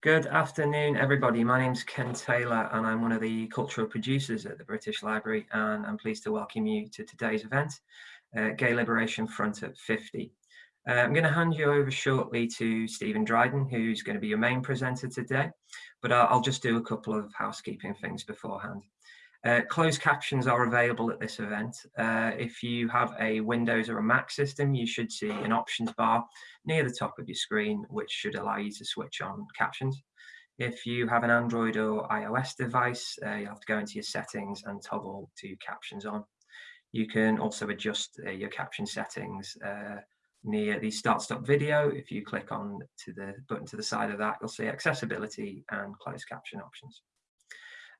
Good afternoon, everybody. My name's Ken Taylor, and I'm one of the cultural producers at the British Library, and I'm pleased to welcome you to today's event, uh, Gay Liberation Front at 50. Uh, I'm going to hand you over shortly to Stephen Dryden, who's going to be your main presenter today, but I'll, I'll just do a couple of housekeeping things beforehand. Uh, closed captions are available at this event. Uh, if you have a Windows or a Mac system, you should see an options bar near the top of your screen, which should allow you to switch on captions. If you have an Android or iOS device, uh, you'll have to go into your settings and toggle to captions on. You can also adjust uh, your caption settings uh, near the start stop video. If you click on to the button to the side of that, you'll see accessibility and closed caption options.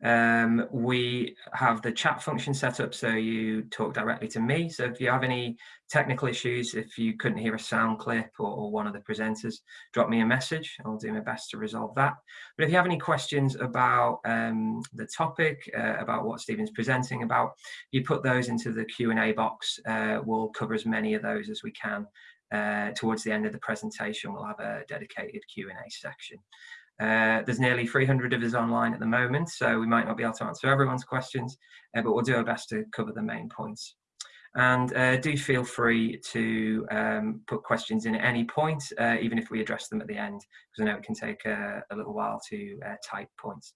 Um, we have the chat function set up so you talk directly to me. So if you have any technical issues, if you couldn't hear a sound clip or, or, one of the presenters, drop me a message. I'll do my best to resolve that. But if you have any questions about um, the topic, uh, about what Stephen's presenting about, you put those into the Q&A box. Uh, we'll cover as many of those as we can. Uh, towards the end of the presentation, we'll have a dedicated Q&A section. Uh, there's nearly 300 of us online at the moment, so we might not be able to answer everyone's questions, uh, but we'll do our best to cover the main points. And uh, do feel free to um, put questions in at any point, uh, even if we address them at the end, because I know it can take a, a little while to uh, type points.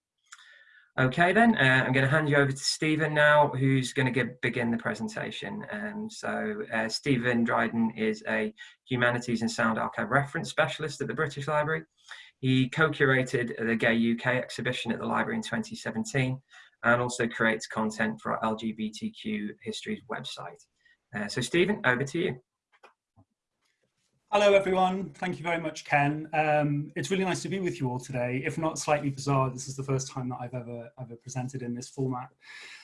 Okay then, uh, I'm going to hand you over to Stephen now, who's going to begin the presentation. Um, so uh, Stephen Dryden is a Humanities and Sound Archive Reference Specialist at the British Library. He co-curated the Gay UK exhibition at the library in 2017 and also creates content for our LGBTQ Histories website. Uh, so Stephen, over to you. Hello everyone, thank you very much Ken. Um, it's really nice to be with you all today. If not slightly bizarre, this is the first time that I've ever, ever presented in this format.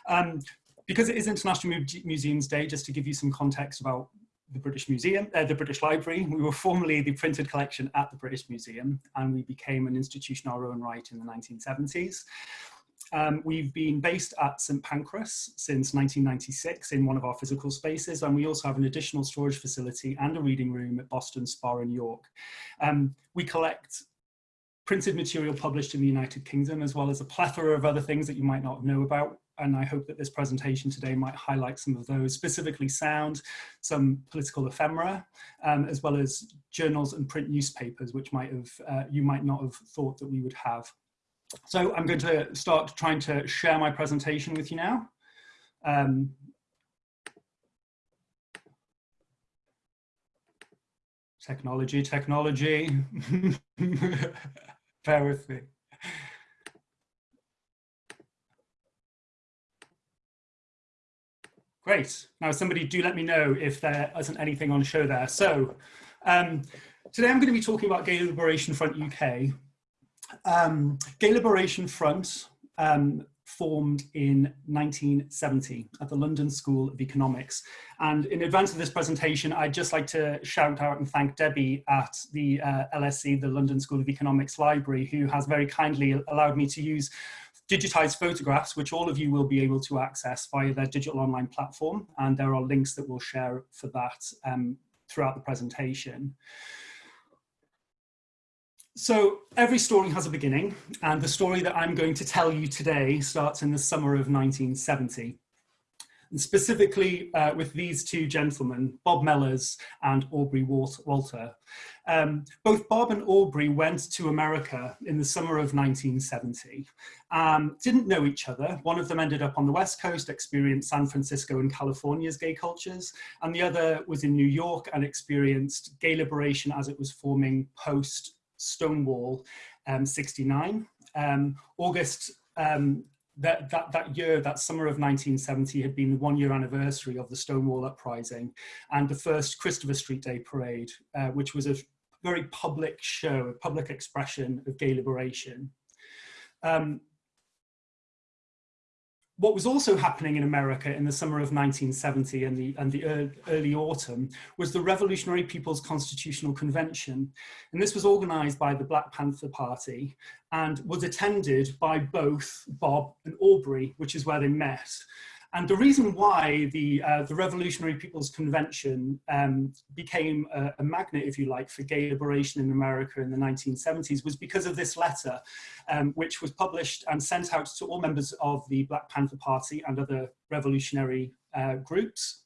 Um, because it is International Museums Day, just to give you some context about the British Museum, uh, the British Library. We were formerly the printed collection at the British Museum and we became an institution our own right in the 1970s. Um, we've been based at St Pancras since 1996 in one of our physical spaces and we also have an additional storage facility and a reading room at Boston, Spa in York. Um, we collect printed material published in the United Kingdom as well as a plethora of other things that you might not know about and I hope that this presentation today might highlight some of those, specifically sound, some political ephemera, um, as well as journals and print newspapers, which might have uh, you might not have thought that we would have. So I'm going to start trying to share my presentation with you now. Um, technology, technology. Bear with me. Great. Now somebody do let me know if there isn't anything on show there. So um, today I'm going to be talking about Gay Liberation Front UK. Um, Gay Liberation Front um, formed in 1970 at the London School of Economics. And in advance of this presentation, I'd just like to shout out and thank Debbie at the uh, LSE, the London School of Economics Library, who has very kindly allowed me to use digitized photographs, which all of you will be able to access via their digital online platform. And there are links that we'll share for that um, throughout the presentation. So every story has a beginning, and the story that I'm going to tell you today starts in the summer of 1970 and specifically uh, with these two gentlemen, Bob Mellors and Aubrey Walter. Um, both Bob and Aubrey went to America in the summer of 1970, um, didn't know each other. One of them ended up on the West Coast, experienced San Francisco and California's gay cultures, and the other was in New York and experienced gay liberation as it was forming post Stonewall um, 69. Um, August um, that, that, that year, that summer of 1970 had been the one year anniversary of the Stonewall Uprising and the first Christopher Street Day Parade, uh, which was a very public show, a public expression of gay liberation. Um, what was also happening in America in the summer of 1970 and the, and the early autumn was the Revolutionary People's Constitutional Convention. And this was organized by the Black Panther Party and was attended by both Bob and Aubrey, which is where they met. And the reason why the, uh, the Revolutionary People's Convention um, became a, a, magnet, if you like, for gay liberation in America in the 1970s was because of this letter, um, which was published and sent out to all members of the Black Panther Party and other revolutionary uh, groups.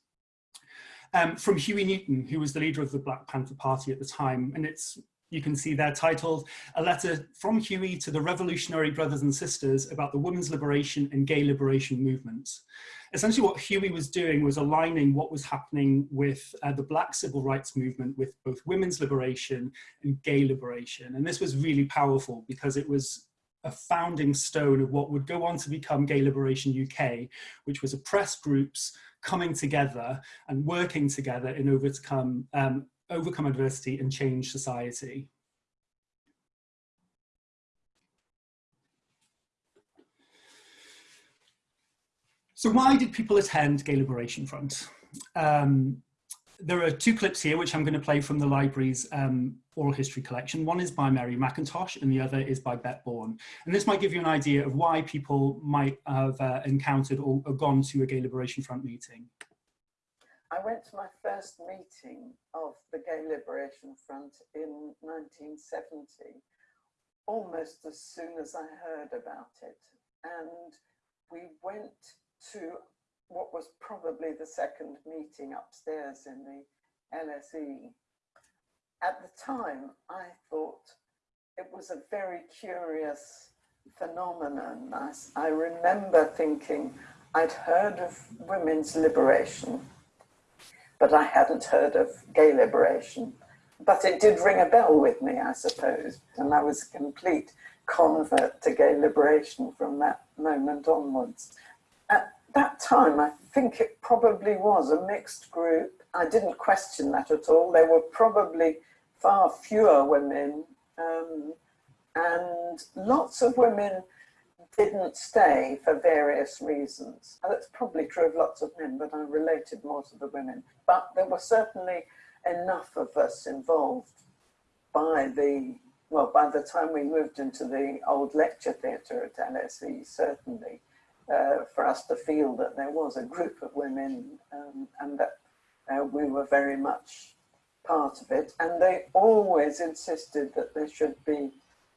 Um, from Huey Newton, who was the leader of the Black Panther Party at the time. And it's you can see there titled A Letter from Huey to the Revolutionary Brothers and Sisters about the women's liberation and gay liberation movements. Essentially what Huey was doing was aligning what was happening with uh, the black civil rights movement with both women's liberation and gay liberation. And this was really powerful because it was a founding stone of what would go on to become Gay Liberation UK, which was oppressed groups coming together and working together in order overcome um, overcome adversity and change society. So why did people attend Gay Liberation Front? Um, there are two clips here which I'm going to play from the library's um, oral history collection. One is by Mary McIntosh and the other is by Bette Bourne. And this might give you an idea of why people might have uh, encountered or, or gone to a Gay Liberation Front meeting. I went to my first meeting of the Gay Liberation Front in 1970, almost as soon as I heard about it. And we went to what was probably the second meeting upstairs in the LSE. At the time, I thought it was a very curious phenomenon. I, I remember thinking I'd heard of women's liberation but I hadn't heard of gay liberation. But it did ring a bell with me, I suppose, and I was a complete convert to gay liberation from that moment onwards. At that time, I think it probably was a mixed group. I didn't question that at all. There were probably far fewer women um, and lots of women didn't stay for various reasons. And that's probably true of lots of men, but I related more to the women. But there were certainly enough of us involved by the, well, by the time we moved into the old lecture theatre at LSE, certainly, uh, for us to feel that there was a group of women um, and that uh, we were very much part of it. And they always insisted that there should be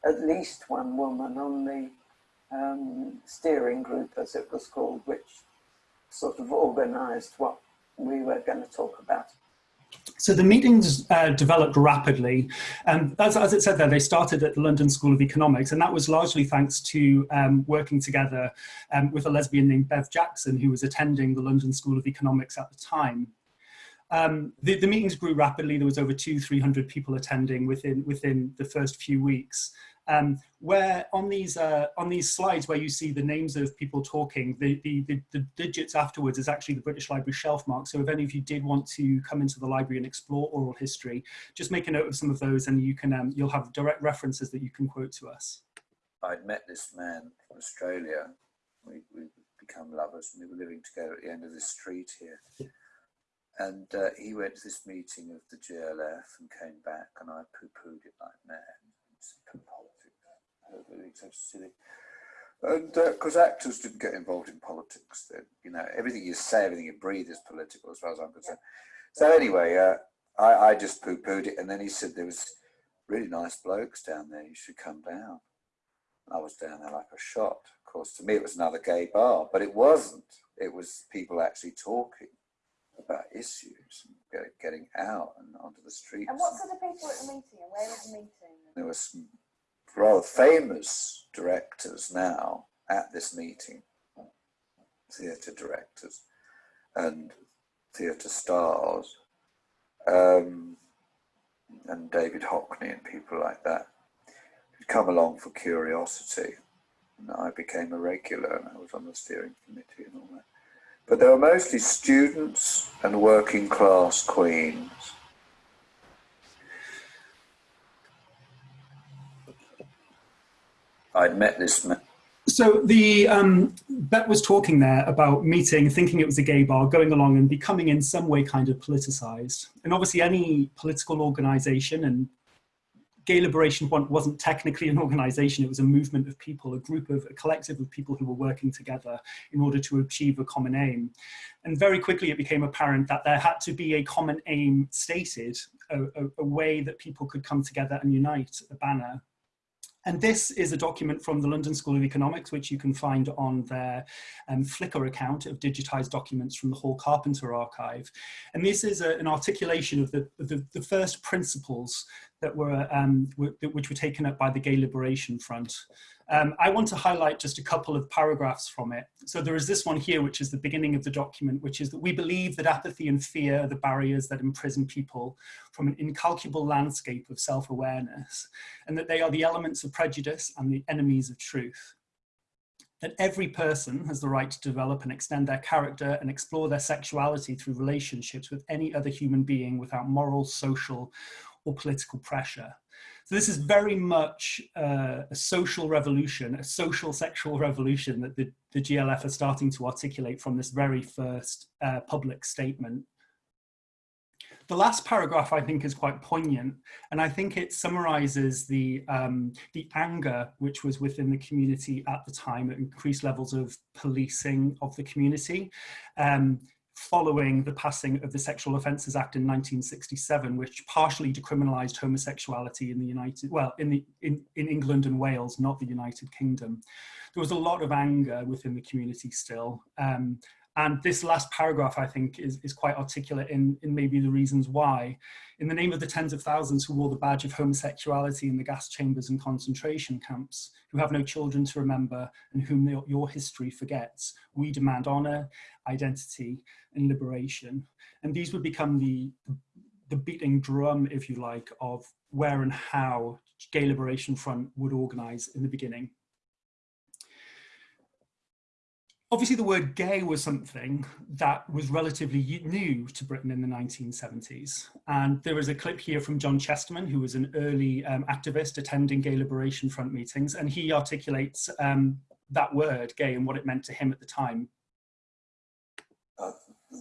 at least one woman on the um, steering group, as it was called, which sort of organised what we were going to talk about. So the meetings uh, developed rapidly. and as, as, it said there, they started at the London School of Economics, and that was largely thanks to um, working together um, with a lesbian named Bev Jackson, who was attending the London School of Economics at the time. Um, the, the, meetings grew rapidly. There was over two, 300 people attending within, within the first few weeks um, where on these uh, on these slides where you see the names of people talking, the, the, the, the, digits afterwards is actually the British Library shelf mark. So if any of you did want to come into the library and explore oral history, just make a note of some of those and you can um, you'll have direct references that you can quote to us. I'd met this man from Australia. We, we become lovers and we were living together at the end of this street here. And uh, he went to this meeting of the GLF and came back and I poo-pooed it like mad And because uh, actors didn't get involved in politics, then you know everything you say, everything you breathe is political, as far as I'm concerned. So anyway, uh, I, I just poo-pooed it, and then he said there was really nice blokes down there. You should come down. I was down there like a shot. Of course, to me it was another gay bar, but it wasn't. It was people actually talking about issues and getting out and onto the streets. And what sort of people at the meeting? And where was the meeting? There was some rather famous directors now at this meeting, theatre directors and theatre stars, um, and David Hockney and people like that, who'd come along for curiosity. And I became a regular and I was on the steering committee and all that. But they were mostly students and working class queens I'd met this man. So the um, Bet was talking there about meeting, thinking it was a gay bar, going along and becoming in some way kind of politicized. And obviously any political organization and Gay Liberation Front wasn't technically an organization, it was a movement of people, a group of, a collective of people who were working together in order to achieve a common aim. And very quickly it became apparent that there had to be a common aim stated, a, a, a way that people could come together and unite a banner and this is a document from the London School of Economics, which you can find on their um, Flickr account of digitized documents from the Hall Carpenter archive. And this is a, an articulation of the, the, the, first principles that were, um, which were taken up by the Gay Liberation Front. Um, I want to highlight just a couple of paragraphs from it. So there is this one here, which is the beginning of the document, which is that we believe that apathy and fear are the barriers that imprison people from an incalculable landscape of self-awareness, and that they are the elements of prejudice and the enemies of truth. That every person has the right to develop and extend their character and explore their sexuality through relationships with any other human being without moral, social, or political pressure so this is very much uh, a social revolution, a social sexual revolution that the, the GLF are starting to articulate from this very first uh, public statement. The last paragraph I think is quite poignant and I think it summarizes the, um, the anger which was within the community at the time at increased levels of policing of the community. Um, following the passing of the Sexual Offences Act in 1967, which partially decriminalised homosexuality in the United, well, in, the, in, in England and Wales, not the United Kingdom. There was a lot of anger within the community still. Um, and this last paragraph, I think, is, is quite articulate in, in maybe the reasons why. In the name of the tens of thousands who wore the badge of homosexuality in the gas chambers and concentration camps, who have no children to remember and whom the, your history forgets, we demand honour, identity and liberation. And these would become the, the beating drum, if you like, of where and how Gay Liberation Front would organise in the beginning. Obviously, the word gay was something that was relatively new to Britain in the 1970s. And there is a clip here from John Chesterman, who was an early um, activist attending Gay Liberation Front meetings, and he articulates um, that word, gay, and what it meant to him at the time. Uh,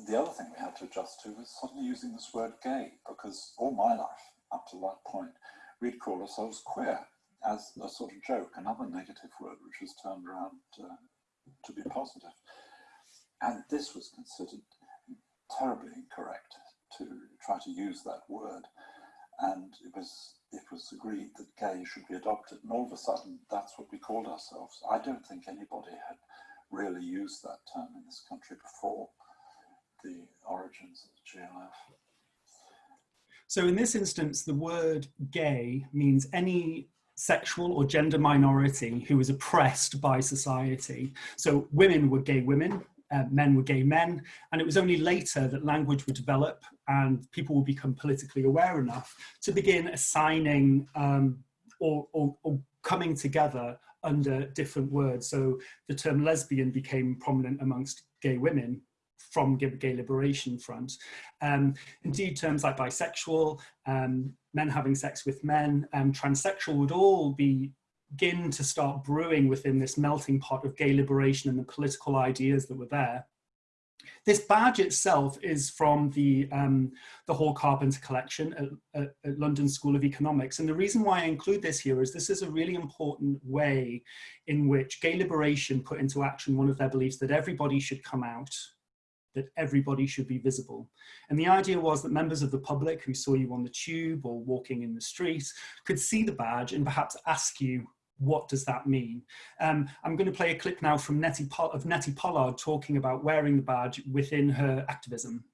the other thing we had to adjust to was suddenly using this word gay, because all my life, up to that point, we'd call ourselves queer as a sort of joke, another negative word which was turned around uh, to be positive. And this was considered terribly incorrect to try to use that word. And it was it was agreed that gay should be adopted. And all of a sudden, that's what we called ourselves. I don't think anybody had really used that term in this country before the origins of the GLF. So in this instance, the word gay means any sexual or gender minority who was oppressed by society. So women were gay women, uh, men were gay men, and it was only later that language would develop and people would become politically aware enough to begin assigning um, or, or, or coming together under different words. So the term lesbian became prominent amongst gay women from Gay Liberation Front. Um, indeed, terms like bisexual, um, men having sex with men, and transsexual would all be begin to start brewing within this melting pot of gay liberation and the political ideas that were there. This badge itself is from the, um, the Hall Carpenter collection at, at, at, London School of Economics. And the reason why I include this here is this is a really important way in which gay liberation put into action one of their beliefs that everybody should come out that everybody should be visible. And the idea was that members of the public who saw you on the tube or walking in the street could see the badge and perhaps ask you, what does that mean? Um, I'm going to play a clip now from Nettie of Nettie Pollard talking about wearing the badge within her activism.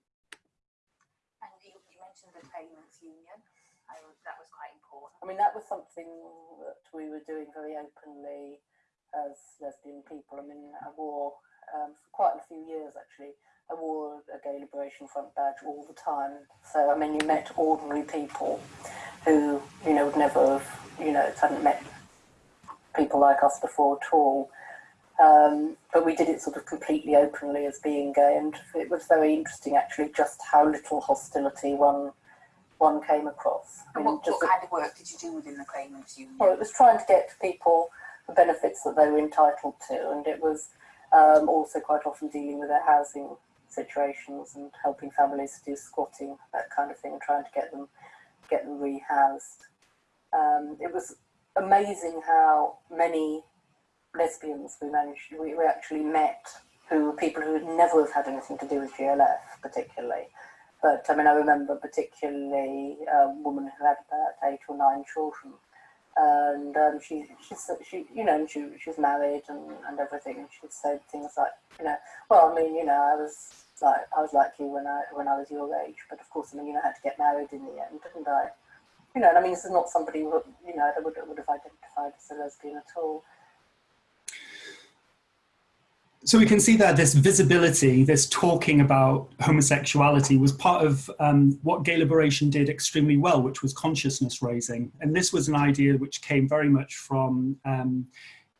And you, you mentioned the claimants union. I, that was quite important. I mean, that was something that we were doing very openly as lesbian people. I mean, I wore um, for quite a few years actually I wore a Gay Liberation Front badge all the time. So, I mean, you met ordinary people who, you know, would never have, you know, hadn't met people like us before at all. Um, but we did it sort of completely openly as being gay, and it was very interesting actually just how little hostility one one came across. And what, what kind of work did you do within the claimants union? Well, it was trying to get people the benefits that they were entitled to, and it was um, also quite often dealing with their housing situations and helping families do squatting, that kind of thing, trying to get them get them rehoused. um, it was amazing how many lesbians we managed, we, we actually met who were people who would never have had anything to do with GLF particularly. But I mean, I remember particularly a woman who had about eight or nine children. And um, she, she, she, you know, she, she's married and, and everything. And she said things like, you know, well, I mean, you know, I was like, I was like you when I, when I was your age, but of course, I mean, you know, I had to get married in the end, didn't I? You know, and I mean, this is not somebody who, you know, that would, would have identified as a lesbian at all. So we can see that this visibility, this talking about homosexuality was part of um, what gay liberation did extremely well, which was consciousness raising. And this was an idea which came very much from um,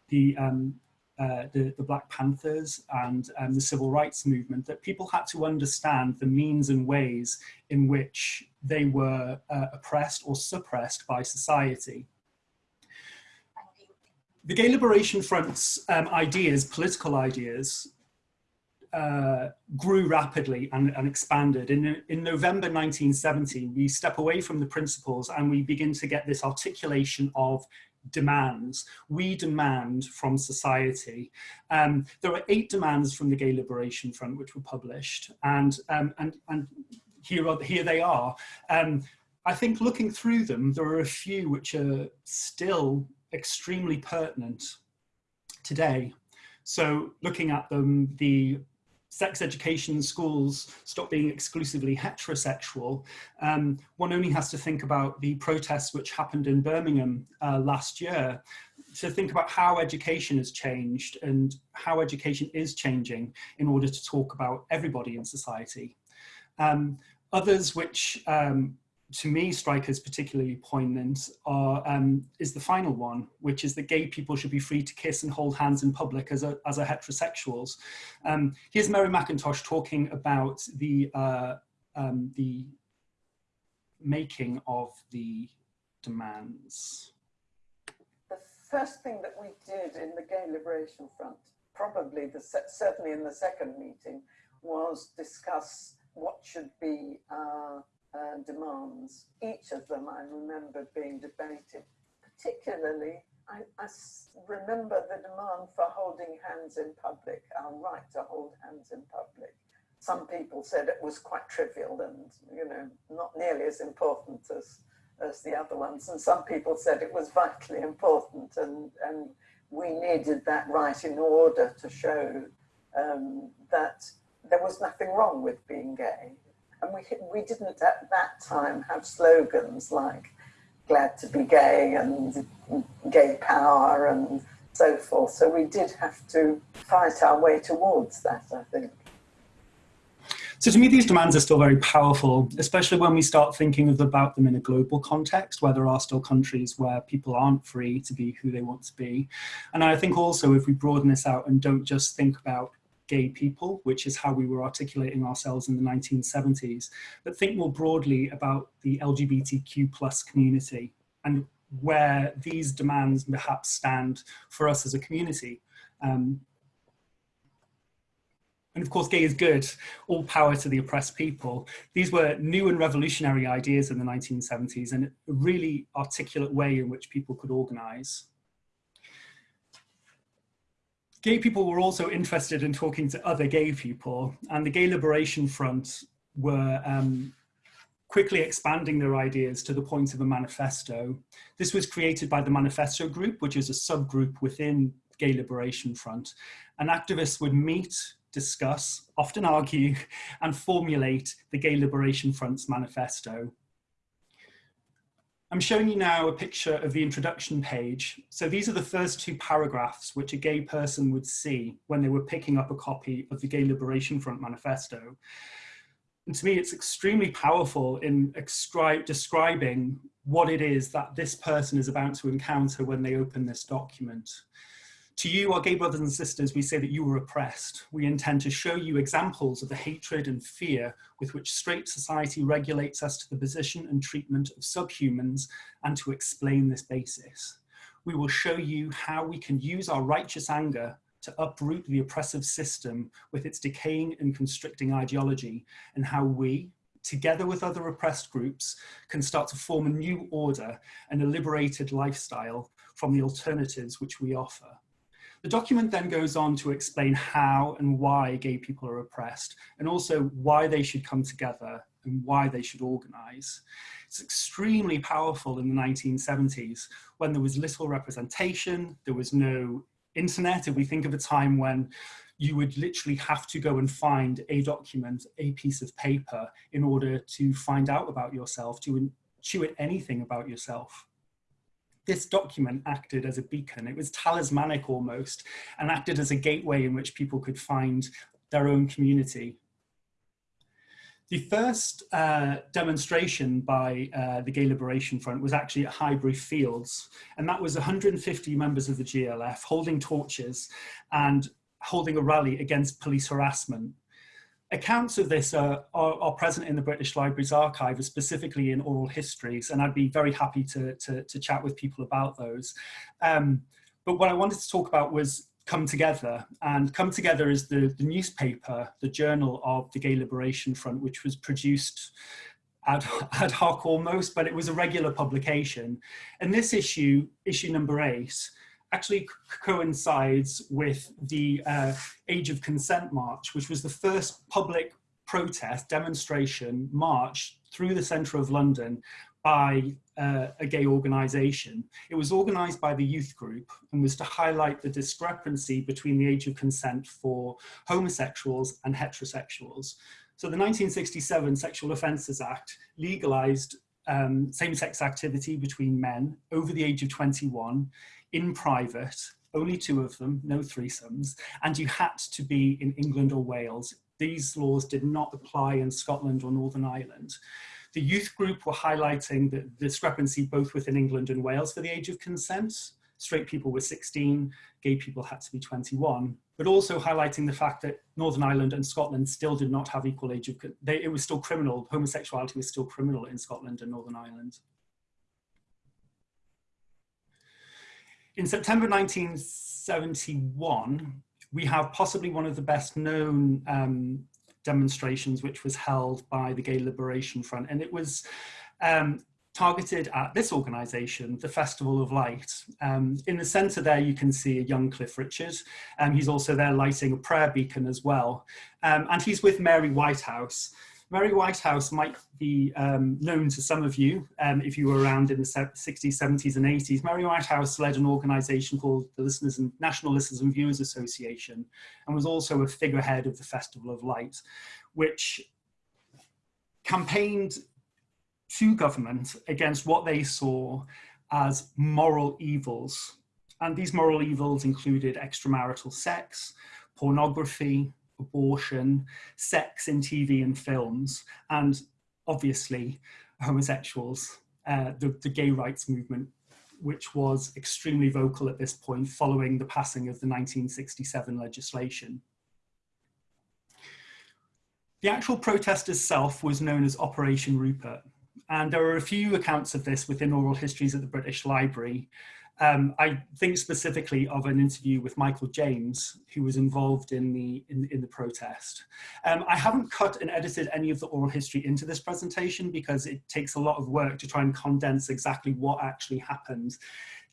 the, um, uh, the, the, Black Panthers and um, the civil rights movement, that people had to understand the means and ways in which they were uh, oppressed or suppressed by society the Gay Liberation Front's um, ideas, political ideas, uh, grew rapidly and, and, expanded. In, in November 1970, we step away from the principles and we begin to get this articulation of demands. We demand from society. Um, there were eight demands from the Gay Liberation Front which were published and, um, and, and here, are, here they are. Um, I think looking through them, there are a few which are still extremely pertinent today. So looking at them, the sex education schools stop being exclusively heterosexual, um, one only has to think about the protests which happened in Birmingham uh, last year to think about how education has changed and how education is changing in order to talk about everybody in society. Um, others which um, to me strikers particularly poignant are, um, is the final one, which is that gay people should be free to kiss and hold hands in public as a, as a heterosexuals. Um, here's Mary McIntosh talking about the, uh, um, the making of the demands. The first thing that we did in the Gay Liberation Front, probably the, certainly in the second meeting, was discuss what should be uh, uh, demands. Each of them I remember being debated. Particularly, I, I remember the demand for holding hands in public, our right to hold hands in public. Some people said it was quite trivial and, you know, not nearly as important as, as the other ones. And some people said it was vitally important and, and we needed that right in order to show um, that there was nothing wrong with being gay and we, we didn't at that time have slogans like glad to be gay and gay power and so forth. So we did have to fight our way towards that, I think. So to me, these demands are still very powerful, especially when we start thinking about them in a global context, where there are still countries where people aren't free to be who they want to be. And I think also if we broaden this out and don't just think about gay people, which is how we were articulating ourselves in the 1970s, but think more broadly about the LGBTQ plus community and where these demands perhaps stand for us as a community. Um, and of course, gay is good, all power to the oppressed people. These were new and revolutionary ideas in the 1970s and a really articulate way in which people could organize gay people were also interested in talking to other gay people and the Gay Liberation Front were um, quickly expanding their ideas to the point of a manifesto. This was created by the Manifesto Group, which is a subgroup within Gay Liberation Front. And activists would meet, discuss, often argue, and formulate the Gay Liberation Front's manifesto. I'm showing you now a picture of the introduction page. So these are the first two paragraphs which a gay person would see when they were picking up a copy of the Gay Liberation Front manifesto. And to me, it's extremely powerful in describing what it is that this person is about to encounter when they open this document. To you, our gay brothers and sisters, we say that you were oppressed. We intend to show you examples of the hatred and fear with which straight society regulates us to the position and treatment of subhumans and to explain this basis. We will show you how we can use our righteous anger to uproot the oppressive system with its decaying and constricting ideology and how we, together with other oppressed groups, can start to form a new order and a liberated lifestyle from the alternatives which we offer. The document then goes on to explain how and why gay people are oppressed and also why they should come together and why they should organize. It's extremely powerful in the 1970s when there was little representation, there was no internet. If we think of a time when you would literally have to go and find a document, a piece of paper in order to find out about yourself, to intuit anything about yourself this document acted as a beacon. It was talismanic almost and acted as a gateway in which people could find their own community. The first uh, demonstration by uh, the Gay Liberation Front was actually at Highbury Fields, and that was 150 members of the GLF holding torches and holding a rally against police harassment accounts of this are, are, are, present in the British Library's archive, specifically in oral histories, and I'd be very happy to, to, to chat with people about those. Um, but what I wanted to talk about was Come Together, and Come Together is the, the newspaper, the journal of the Gay Liberation Front, which was produced ad, ad hoc almost, but it was a regular publication. And this issue, issue number eight, actually coincides with the uh, Age of Consent March, which was the first public protest, demonstration, march through the centre of London by uh, a gay organisation. It was organised by the youth group and was to highlight the discrepancy between the age of consent for homosexuals and heterosexuals. So the 1967 Sexual Offences Act legalised um, same-sex activity between men over the age of 21 in private, only two of them, no threesomes, and you had to be in England or Wales. These laws did not apply in Scotland or Northern Ireland. The youth group were highlighting the discrepancy both within England and Wales for the age of consent. Straight people were 16, gay people had to be 21, but also highlighting the fact that Northern Ireland and Scotland still did not have equal age of, they, it was still criminal, homosexuality was still criminal in Scotland and Northern Ireland. In September 1971, we have possibly one of the best known um, demonstrations which was held by the Gay Liberation Front and it was um, targeted at this organisation, the Festival of Light. Um, in the centre there you can see a young Cliff Richard and he's also there lighting a prayer beacon as well um, and he's with Mary Whitehouse Mary Whitehouse might be um, known to some of you um, if you were around in the 60s, 70s and 80s. Mary Whitehouse led an organization called the Listeners and National Listeners and Viewers Association and was also a figurehead of the Festival of Light, which campaigned to government against what they saw as moral evils. And these moral evils included extramarital sex, pornography, abortion, sex in TV and films, and obviously homosexuals, uh, the, the gay rights movement, which was extremely vocal at this point following the passing of the 1967 legislation. The actual protest itself was known as Operation Rupert, and there are a few accounts of this within oral histories at the British Library, um, I think specifically of an interview with Michael James, who was involved in the, in, in the protest. Um, I haven't cut and edited any of the oral history into this presentation because it takes a lot of work to try and condense exactly what actually happened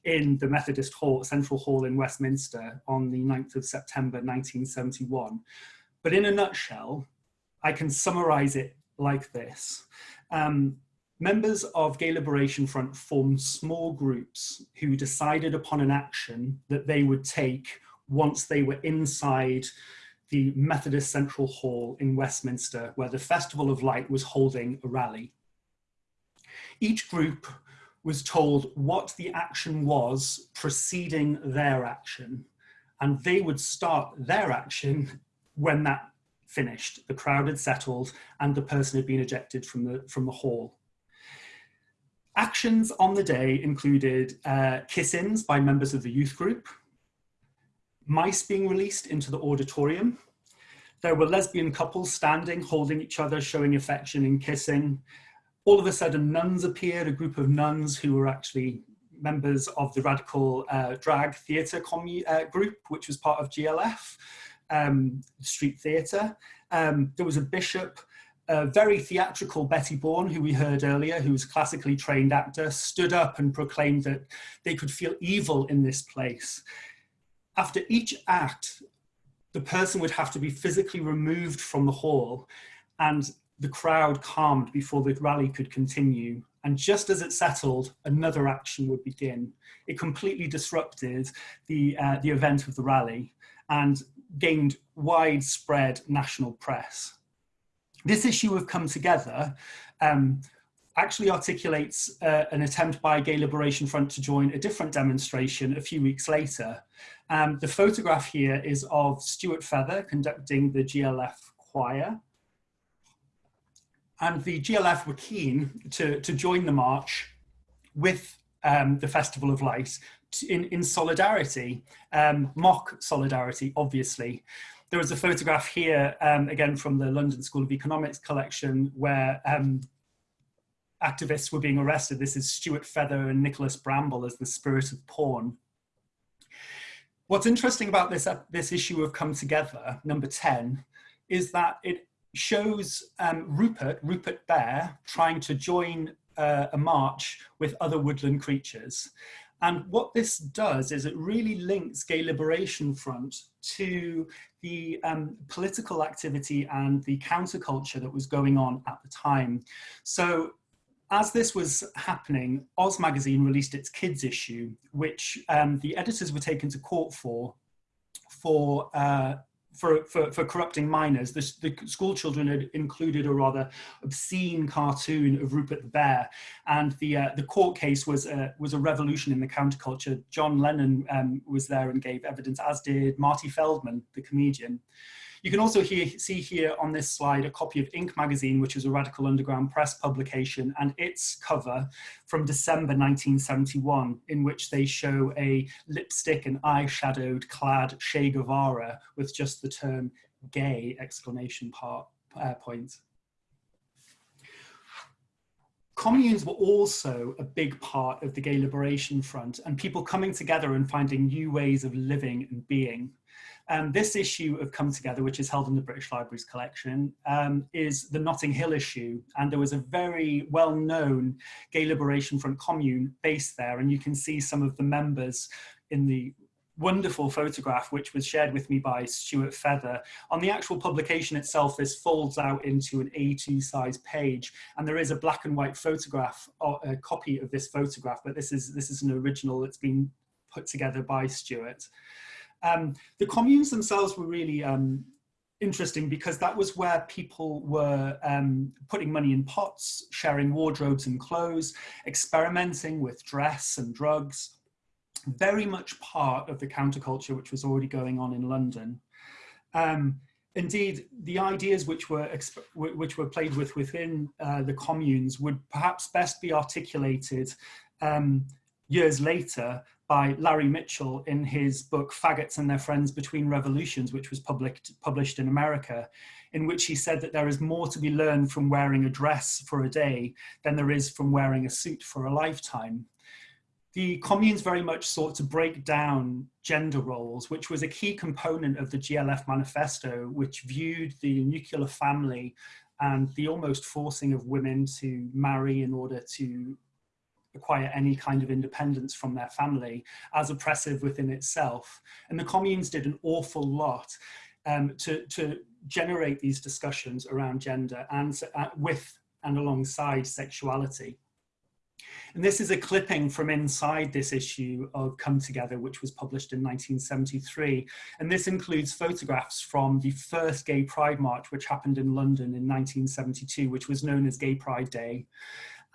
in the Methodist Hall, Central Hall in Westminster on the 9th of September 1971. But in a nutshell, I can summarize it like this. Um, Members of Gay Liberation Front formed small groups who decided upon an action that they would take once they were inside the Methodist Central Hall in Westminster, where the Festival of Light was holding a rally. Each group was told what the action was preceding their action, and they would start their action when that finished. The crowd had settled and the person had been ejected from the, from the hall. Actions on the day included uh, kiss-ins by members of the youth group, mice being released into the auditorium. There were lesbian couples standing, holding each other, showing affection and kissing. All of a sudden, nuns appeared, a group of nuns who were actually members of the radical uh, drag theatre uh, group, which was part of GLF, um, street theatre. Um, there was a bishop a very theatrical Betty Bourne, who we heard earlier, who was a classically trained actor, stood up and proclaimed that they could feel evil in this place. After each act, the person would have to be physically removed from the hall and the crowd calmed before the rally could continue. And just as it settled, another action would begin. It completely disrupted the, uh, the event of the rally and gained widespread national press. This issue of Come Together um, actually articulates uh, an attempt by Gay Liberation Front to join a different demonstration a few weeks later. Um, the photograph here is of Stuart Feather conducting the GLF choir. And the GLF were keen to, to join the march with um, the Festival of Light in, in solidarity, um, mock solidarity, obviously. There was a photograph here, um, again from the London School of Economics collection, where um, activists were being arrested. This is Stuart Feather and Nicholas Bramble as the spirit of porn. What's interesting about this, uh, this issue of Come Together, number 10, is that it shows um, Rupert, Rupert Bear, trying to join uh, a march with other woodland creatures. And what this does is it really links Gay Liberation Front to the um, political activity and the counterculture that was going on at the time. So as this was happening, Oz magazine released its kids issue, which um, the editors were taken to court for, for uh, for, for, for corrupting minors. The, the, school children had included a rather obscene cartoon of Rupert the Bear, and the uh, the court case was a, was a revolution in the counterculture. John Lennon um, was there and gave evidence, as did Marty Feldman, the comedian. You can also hear, see here on this slide a copy of Ink magazine, which is a Radical Underground Press publication, and its cover from December 1971, in which they show a lipstick and eyeshadowed clad Che Guevara with just the term gay exclamation part, uh, point. Communes were also a big part of the Gay Liberation Front and people coming together and finding new ways of living and being. Um, this issue of Come Together, which is held in the British Library's collection, um, is the Notting Hill issue. And there was a very well-known Gay Liberation Front commune based there. And you can see some of the members in the wonderful photograph which was shared with me by Stuart Feather. On the actual publication itself, this folds out into an A2 size page and there is a black and white photograph, a copy of this photograph, but this is, this is an original that's been put together by Stuart. Um, the communes themselves were really um, interesting because that was where people were um, putting money in pots, sharing wardrobes and clothes, experimenting with dress and drugs, very much part of the counterculture which was already going on in London. Um, indeed, the ideas which were which were played with within uh, the communes would perhaps best be articulated um, years later by Larry Mitchell in his book Faggots and Their Friends Between Revolutions, which was published, published in America, in which he said that there is more to be learned from wearing a dress for a day than there is from wearing a suit for a lifetime. The communes very much sought to break down gender roles, which was a key component of the GLF manifesto, which viewed the nuclear family and the almost forcing of women to marry in order to acquire any kind of independence from their family as oppressive within itself. And the communes did an awful lot um, to, to generate these discussions around gender and uh, with and alongside sexuality. And this is a clipping from inside this issue of Come Together, which was published in 1973. And this includes photographs from the first Gay Pride March, which happened in London in 1972, which was known as Gay Pride Day.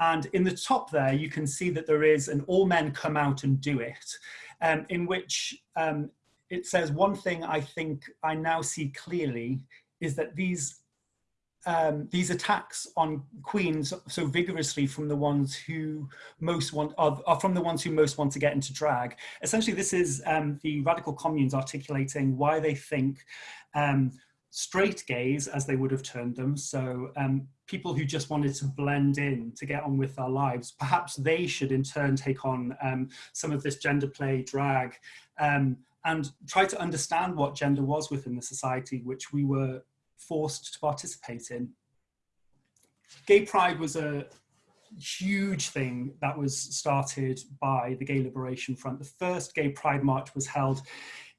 And in the top there, you can see that there is an all men come out and do it, um, in which um, it says one thing I think I now see clearly is that these um, these attacks on queens so vigorously from the ones who most want are, are, from the ones who most want to get into drag. Essentially, this is um, the radical communes articulating why they think um, straight gays, as they would have termed them, so um, people who just wanted to blend in to get on with their lives, perhaps they should in turn take on um, some of this gender play drag um, and try to understand what gender was within the society which we were forced to participate in. gay pride was a huge thing that was started by the Gay Liberation Front. The first gay pride march was held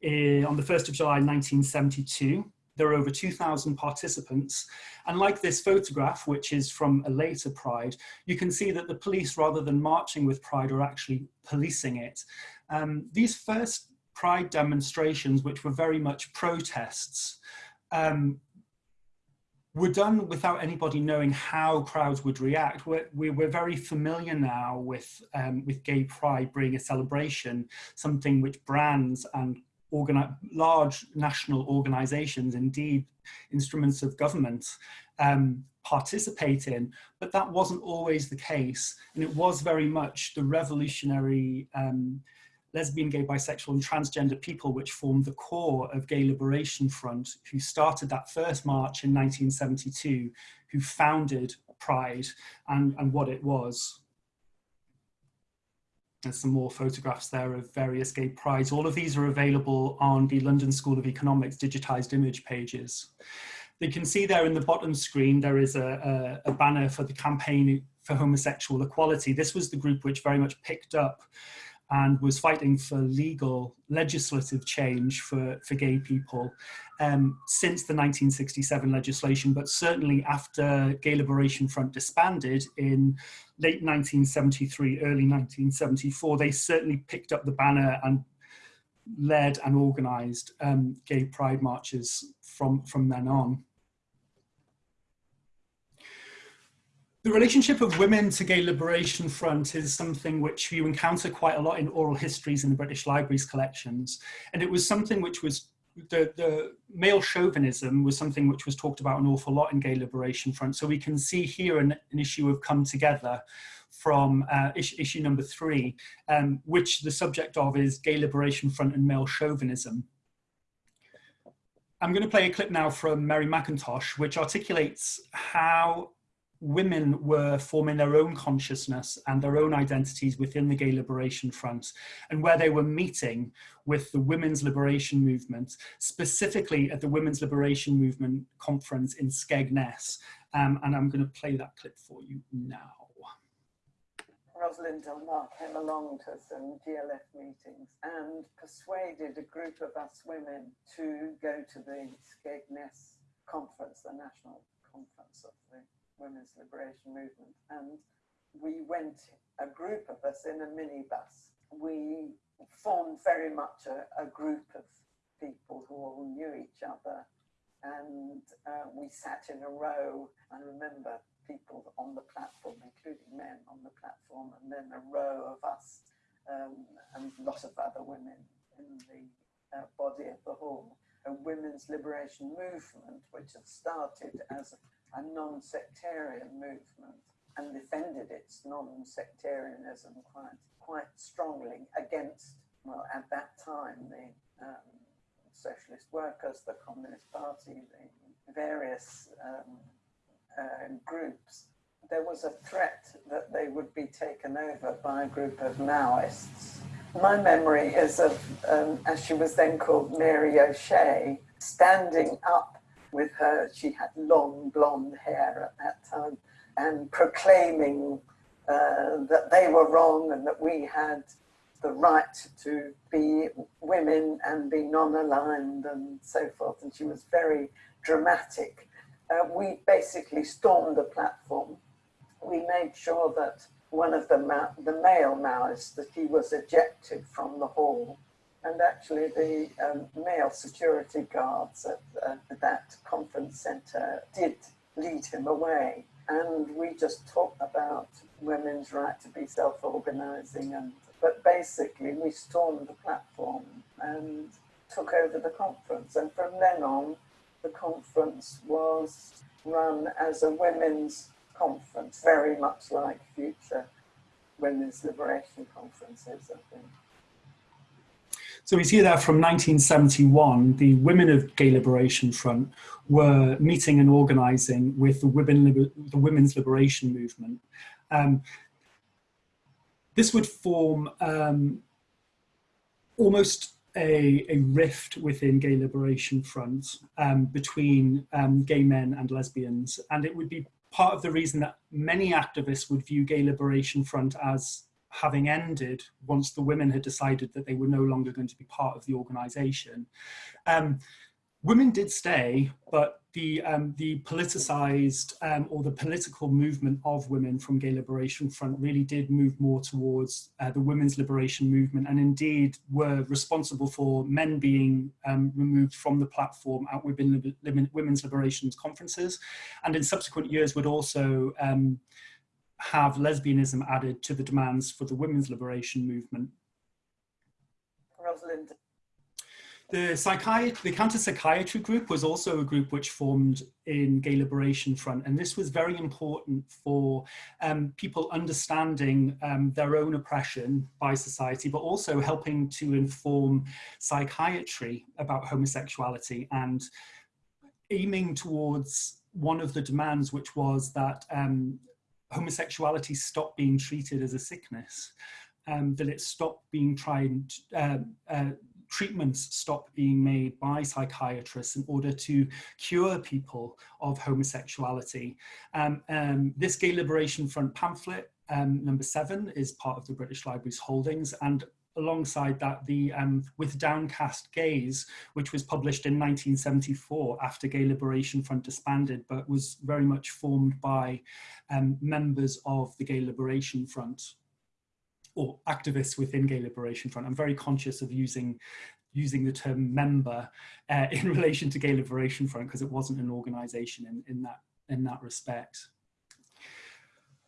in, on the 1st of July 1972. There were over 2,000 participants. And like this photograph, which is from a later Pride, you can see that the police, rather than marching with Pride, are actually policing it. Um, these first Pride demonstrations, which were very much protests, um, were done without anybody knowing how crowds would react. We're, we're very familiar now with, um, with gay pride being a celebration, something which brands and large national organizations, indeed instruments of government, um, participate in, but that wasn't always the case. And it was very much the revolutionary um, lesbian, gay, bisexual and transgender people which formed the core of Gay Liberation Front, who started that first march in 1972, who founded Pride and, and what it was. There's some more photographs there of various gay prides. All of these are available on the London School of Economics digitized image pages. You can see there in the bottom screen, there is a, a, a banner for the campaign for homosexual equality. This was the group which very much picked up and was fighting for legal legislative change for, for gay people um, since the 1967 legislation, but certainly after Gay Liberation Front disbanded in late 1973, early 1974, they certainly picked up the banner and led and organized um, gay pride marches from, from then on. The relationship of women to Gay Liberation Front is something which you encounter quite a lot in oral histories in the British Library's collections. And it was something which was, the, the male chauvinism was something which was talked about an awful lot in Gay Liberation Front. So we can see here an, an issue of come together from uh, issue, issue, number three, um, which the subject of is Gay Liberation Front and male chauvinism. I'm going to play a clip now from Mary McIntosh, which articulates how women were forming their own consciousness and their own identities within the Gay Liberation Front and where they were meeting with the women's liberation movement, specifically at the Women's Liberation Movement conference in Skegness. Um, and I'm going to play that clip for you now. Rosalind Delmar came along to some GLF meetings and persuaded a group of us women to go to the Skegness conference, the national conference of the women's liberation movement. And we went, a group of us in a minibus. We formed very much a, a group of people who all knew each other. And uh, we sat in a row. I remember people on the platform, including men on the platform, and then a row of us um, and a lot of other women in the uh, body of the hall. A women's liberation movement, which had started as a non-sectarian movement and defended its non-sectarianism quite quite strongly against, well, at that time, the um, socialist workers, the Communist Party, the various um, uh, groups. There was a threat that they would be taken over by a group of Maoists. My memory is of, um, as she was then called Mary O'Shea, standing up with her, she had long blonde hair at that time, and proclaiming uh, that they were wrong and that we had the right to be women and be non-aligned and so forth. And she was very dramatic. Uh, we basically stormed the platform. We made sure that one of the, the male Maoists, that he was ejected from the hall and actually the um, male security guards at, uh, that conference centre did lead him away. And we just talked about women's right to be self-organising and but basically we stormed the platform and took over the conference and from then on the conference was run as a women's conference, very much like future women's liberation conferences, I think. So we see that from 1971, the women of Gay Liberation Front were meeting and organizing with the, women, the Women's Liberation Movement. Um, this would form um, almost a, a, rift within Gay Liberation Front um, between um, gay men and lesbians, and it would be part of the reason that many activists would view Gay Liberation Front as having ended once the women had decided that they were no longer going to be part of the organization. Um, women did stay, but the um, the politicized um, or the political movement of women from Gay Liberation Front really did move more towards uh, the women's liberation movement, and indeed were responsible for men being um, removed from the platform at women, women's liberation conferences, and in subsequent years would also um, have lesbianism added to the demands for the women's liberation movement. Rosalind the, psychiatry, the counter-psychiatry group was also a group which formed in Gay Liberation Front, and this was very important for um, people understanding um, their own oppression by society, but also helping to inform psychiatry about homosexuality and aiming towards one of the demands, which was that um, homosexuality stop being treated as a sickness, um, that it stop being tried, uh, uh, treatments stop being made by psychiatrists in order to cure people of homosexuality. Um, um, this Gay Liberation Front pamphlet, um, number seven, is part of the British Library's holdings and alongside that the um, With Downcast Gays, which was published in 1974 after Gay Liberation Front disbanded, but was very much formed by um, members of the Gay Liberation Front or activists within Gay Liberation Front. I'm very conscious of using using the term member uh, in relation to Gay Liberation Front because it wasn't an organization in, in, that, in that respect.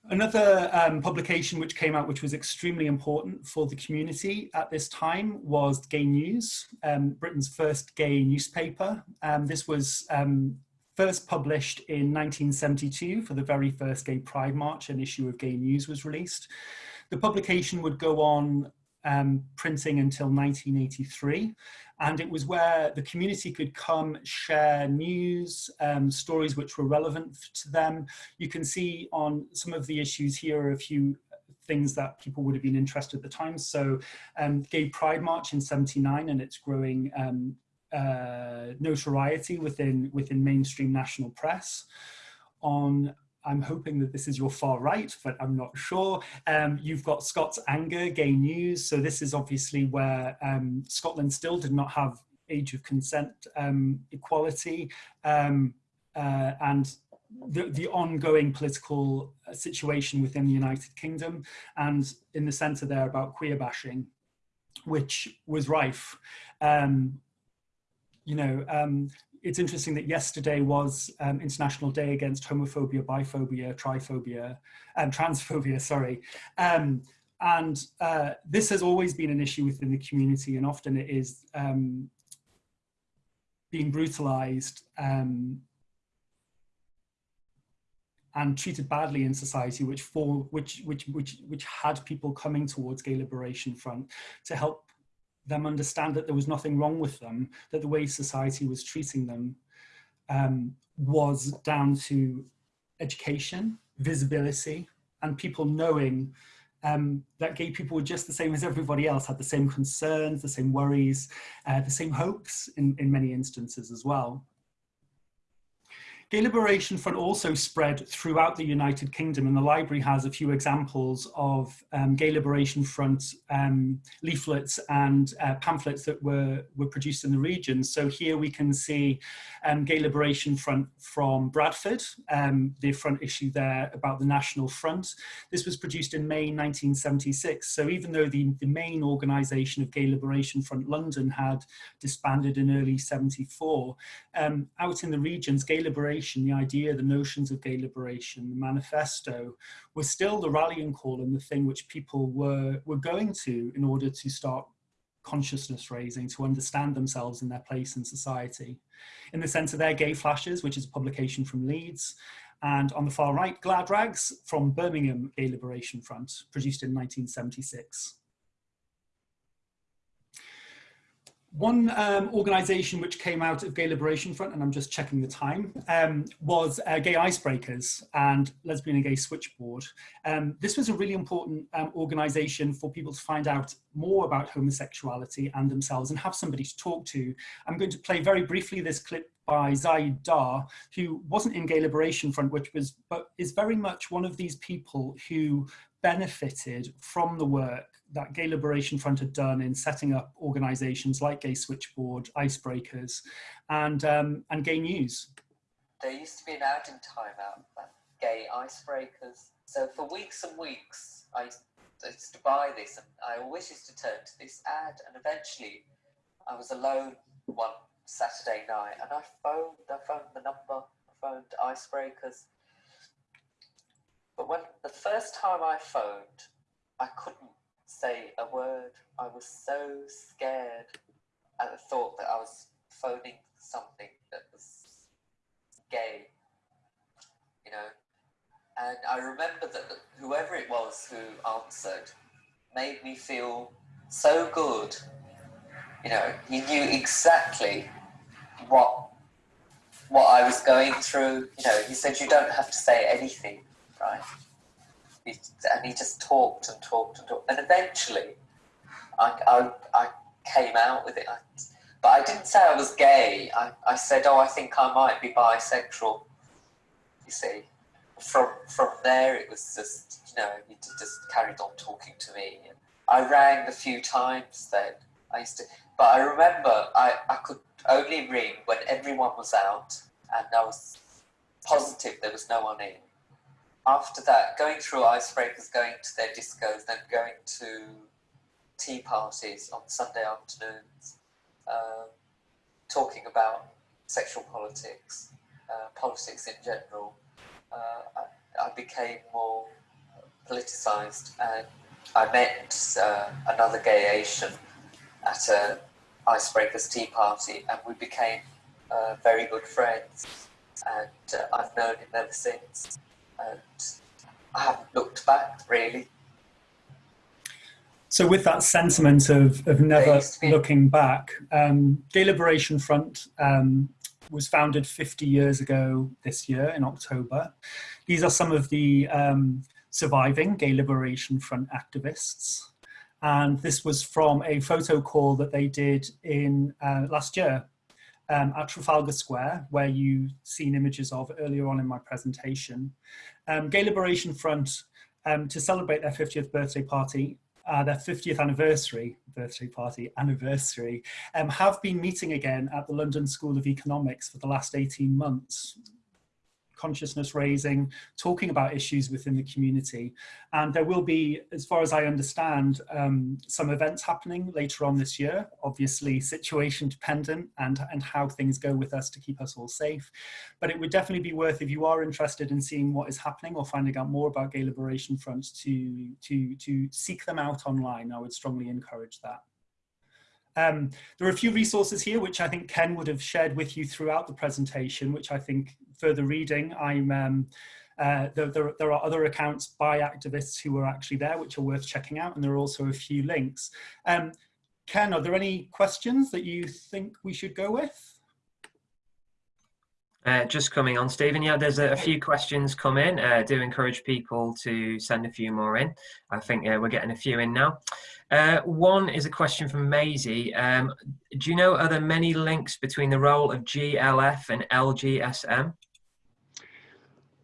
Another um, publication which came out which was extremely important for the community at this time was Gay News, um, Britain's first gay newspaper. Um, this was um, first published in 1972 for the very first Gay Pride March, an issue of Gay News was released. The publication would go on um, printing until 1983. And it was where the community could come share news, um, stories which were relevant to them. You can see on some of the issues here a few things that people would have been interested at the time. So um, Gay Pride March in 79 and it's growing um, uh, notoriety within, within mainstream national press. On I'm hoping that this is your far right, but I'm not sure. Um, you've got Scots Anger, Gay News. So this is obviously where um, Scotland still did not have age of consent um, equality um, uh, and the, the, ongoing political situation within the United Kingdom and in the centre there about queer bashing, which was rife. Um, you know, um, it's interesting that yesterday was um, International Day Against Homophobia, Biphobia, Triphobia, and Transphobia, sorry. Um, and uh, this has always been an issue within the community and often it is um, being brutalized um, and treated badly in society, which for which which which which had people coming towards Gay Liberation Front to help them understand that there was nothing wrong with them, that the way society was treating them um, was down to education, visibility, and people knowing um, that gay people were just the same as everybody else, had the same concerns, the same worries, uh, the same hopes in, in many instances as well. Gay Liberation Front also spread throughout the United Kingdom and the library has a few examples of um, Gay Liberation Front um, leaflets and uh, pamphlets that were, were produced in the region. So here we can see um, Gay Liberation Front from Bradford, um, the front issue there about the National Front. This was produced in May 1976. So even though the, the main organisation of Gay Liberation Front London had disbanded in early 74, um, out in the regions, Gay Liberation liberation, the idea, the notions of gay liberation, the manifesto, was still the rallying call and the thing which people were, were going to in order to start consciousness raising, to understand themselves and their place in society. In the centre there, Gay Flashes, which is a publication from Leeds, and on the far right, Glad Rags from Birmingham Gay Liberation Front, produced in 1976. One um, organisation which came out of Gay Liberation Front, and I'm just checking the time, um, was uh, Gay Icebreakers and Lesbian and Gay Switchboard. Um, this was a really important um, organisation for people to find out more about homosexuality and themselves and have somebody to talk to. I'm going to play very briefly this clip by Zahid Dar, who wasn't in Gay Liberation Front, which was, but is very much one of these people who benefited from the work that Gay Liberation Front had done in setting up organizations like Gay Switchboard, Icebreakers, and, um, and Gay News. There used to be an ad in Time Out, Gay Icebreakers. So for weeks and weeks, I used to buy this and I always used to turn to this ad and eventually I was alone one Saturday night and I phoned, I phoned the number, I phoned Icebreakers. But when the first time I phoned, I couldn't say a word. I was so scared at the thought that I was phoning something that was gay, you know. And I remember that whoever it was who answered made me feel so good. You know, he knew exactly what what I was going through. You know, he said you don't have to say anything, right? And he just talked and talked and talked. And eventually, I, I, I came out with it. I, but I didn't say I was gay. I, I said, oh, I think I might be bisexual. You see, from from there it was just, you know, he just carried on talking to me. And I rang a few times then. I used to, but I remember I, I could only ring when everyone was out and I was positive there was no one in after that, going through icebreakers, going to their discos, then going to tea parties on Sunday afternoons, um, talking about sexual politics, uh, politics in general, uh, I, I, became more politicized and I met uh, another gay Asian at a icebreakers tea party and we became uh, very good friends. And uh, I've known him ever since and I haven't looked back really. So with that sentiment of, of never looking back, um, Gay Liberation Front um, was founded 50 years ago this year in October. These are some of the um, surviving Gay Liberation Front activists. And this was from a photo call that they did in uh, last year um, at Trafalgar Square, where you've seen images of earlier on in my presentation. Um, Gay Liberation Front, um, to celebrate their 50th birthday party, uh, their 50th anniversary, birthday party, anniversary, um, have been meeting again at the London School of Economics for the last 18 months consciousness raising, talking about issues within the community. And there will be, as far as I understand, um, some events happening later on this year, obviously situation dependent and, and how things go with us to keep us all safe. But it would definitely be worth, if you are interested in seeing what is happening or finding out more about Gay Liberation Front, to, to, to seek them out online. I would strongly encourage that. Um, there are a few resources here which I think Ken would have shared with you throughout the presentation, which I think further reading, I'm um, uh, there, there, there, are other accounts by activists who were actually there, which are worth checking out, and there are also a few links. Um, Ken, are there any questions that you think we should go with? Uh, just coming on, Stephen. Yeah, there's a, a few questions come in. Uh, do encourage people to send a few more in. I think uh, we're getting a few in now. Uh, one is a question from Maisie. Um, do you know are there many links between the role of GLF and LGSM?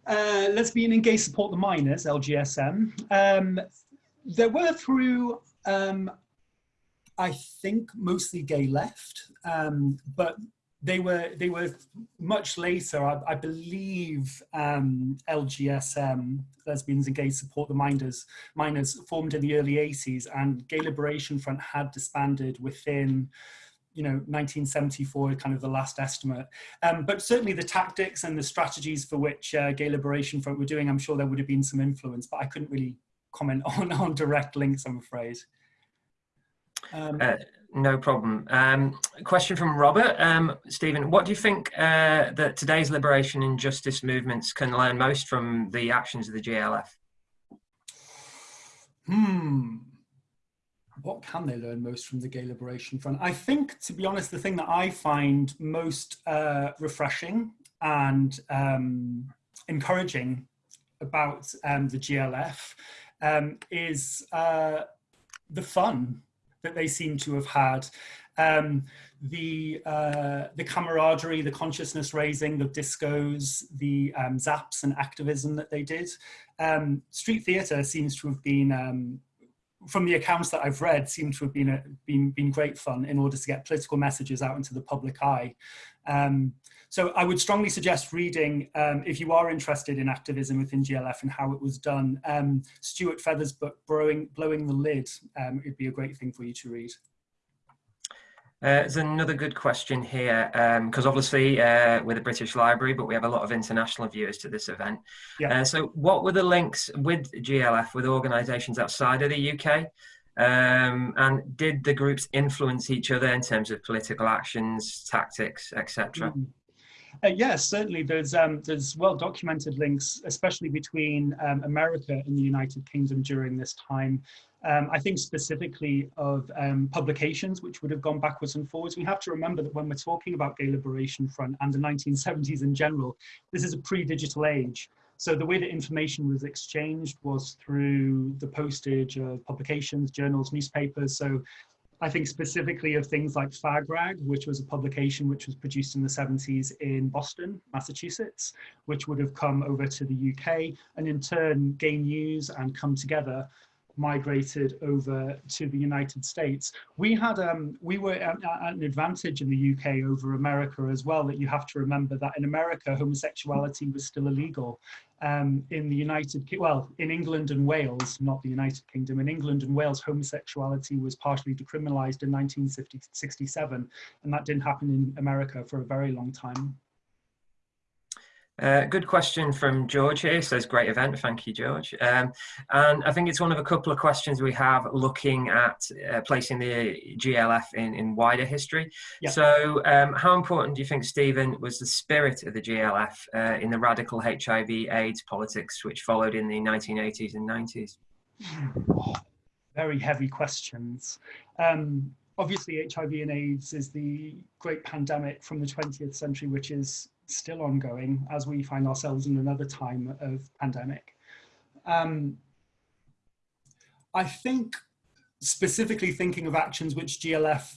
uh, Lesbian and Gay Support the Miners, LGSM. Um, there were through, um, I think, mostly gay left, um, but they were they were much later. I, I believe um, LGSM, Lesbians and Gay Support the Miners, Miners, formed in the early 80s, and Gay Liberation Front had disbanded within you know 1974 kind of the last estimate um, but certainly the tactics and the strategies for which uh, gay liberation front were doing i'm sure there would have been some influence but i couldn't really comment on on direct links i'm afraid um, uh, no problem. Um, question from robert. Um, stephen what do you think uh, that today's liberation and justice movements can learn most from the actions of the glf hmm. What can they learn most from the Gay Liberation Front? I think, to be honest, the thing that I find most uh, refreshing and um, encouraging about um, the GLF um, is uh, the fun that they seem to have had. Um, the uh, the camaraderie, the consciousness raising, the discos, the um, zaps and activism that they did. Um, street theatre seems to have been, um, from the accounts that I've read, seem to have been, a, been, been great fun in order to get political messages out into the public eye. So I would strongly suggest reading, um, if you are interested in activism within GLF and how it was done, um, Stuart Feather's book, Blowing, Blowing the Lid, um, it'd be a great thing for you to read. Uh, there's another good question here, because um, obviously uh, we're the British Library, but we have a lot of international viewers to this event. Yeah. Uh, so what were the links with GLF with organisations outside of the UK? Um, and did the groups influence each other in terms of political actions, tactics, etc.? Mm. Uh, yes, certainly. There's um, there's well documented links, especially between um, America and the United Kingdom during this time. Um, I think specifically of um, publications which would have gone backwards and forwards. We have to remember that when we're talking about Gay Liberation Front and the 1970s in general, this is a pre-digital age. So the way that information was exchanged was through the postage of publications, journals, newspapers. So I think specifically of things like Fag Rag, which was a publication which was produced in the 70s in Boston, Massachusetts, which would have come over to the UK and in turn Gay News and Come Together migrated over to the United States. We had um, we were at, at, an advantage in the UK over America as well. That you have to remember that in America homosexuality was still illegal. Um, in the United well in England and Wales, not the United Kingdom. In England and Wales, homosexuality was partially decriminalised in 1967, and that didn't happen in America for a very long time. Uh, good question from George here. Says great event. Thank you, George. Um, and I think it's one of a couple of questions we have looking at uh, placing the GLF in, in wider history. Yeah. So, um, how important do you think, Stephen, was the spirit of the GLF uh, in the radical HIV/AIDS politics which followed in the 1980s and 90s? very heavy questions. Um, obviously, HIV and AIDS is the great pandemic from the 20th century, which is still ongoing as we find ourselves in another time of pandemic. Um, I think specifically thinking of actions which GLF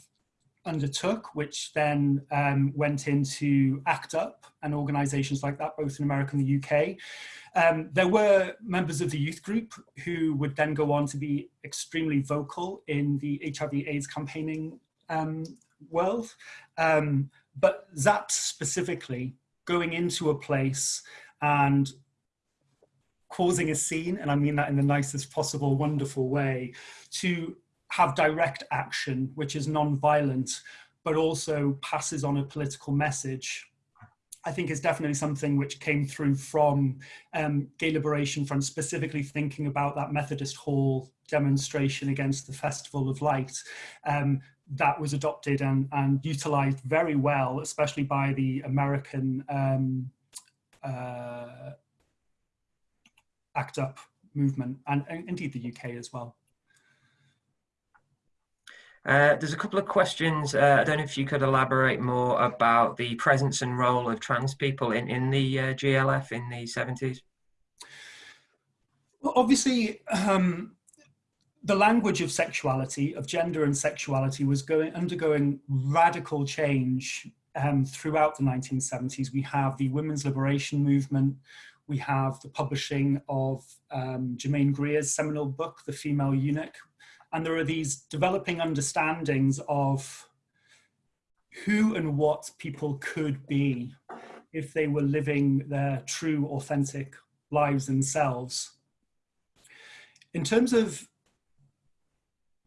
undertook, which then um, went into ACT UP and organisations like that, both in America and the UK. Um, there were members of the youth group who would then go on to be extremely vocal in the HIV AIDS campaigning um, world. Um, but ZAP specifically going into a place and causing a scene, and I mean that in the nicest possible, wonderful way, to have direct action, which is non-violent, but also passes on a political message. I think is definitely something which came through from um, Gay Liberation Front, specifically thinking about that Methodist Hall demonstration against the Festival of Light. Um, that was adopted and, and utilized very well, especially by the American um, uh, ACT UP movement and, and, indeed the UK as well. Uh, there's a couple of questions. Uh, I don't know if you could elaborate more about the presence and role of trans people in, in the uh, GLF in the 70s. Well, obviously, um, the language of sexuality, of gender and sexuality was going undergoing radical change um, throughout the 1970s. We have the women's liberation movement, we have the publishing of um, Germaine Greer's seminal book, The Female Eunuch, and there are these developing understandings of who and what people could be if they were living their true, authentic lives themselves. In terms of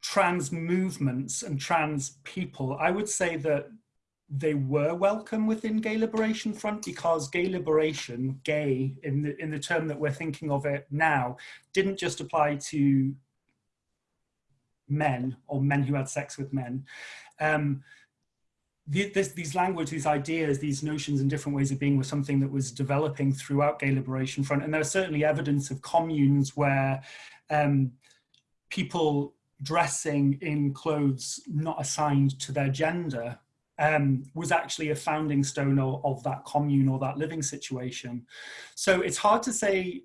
trans movements and trans people, I would say that they were welcome within Gay Liberation Front because gay liberation, gay in the, in the term that we're thinking of it now, didn't just apply to men or men who had sex with men. Um, the, this, these language, these ideas, these notions and different ways of being were something that was developing throughout Gay Liberation Front. And there there's certainly evidence of communes where um, people dressing in clothes not assigned to their gender um, was actually a founding stone of, of, that commune or that living situation. So it's hard to say,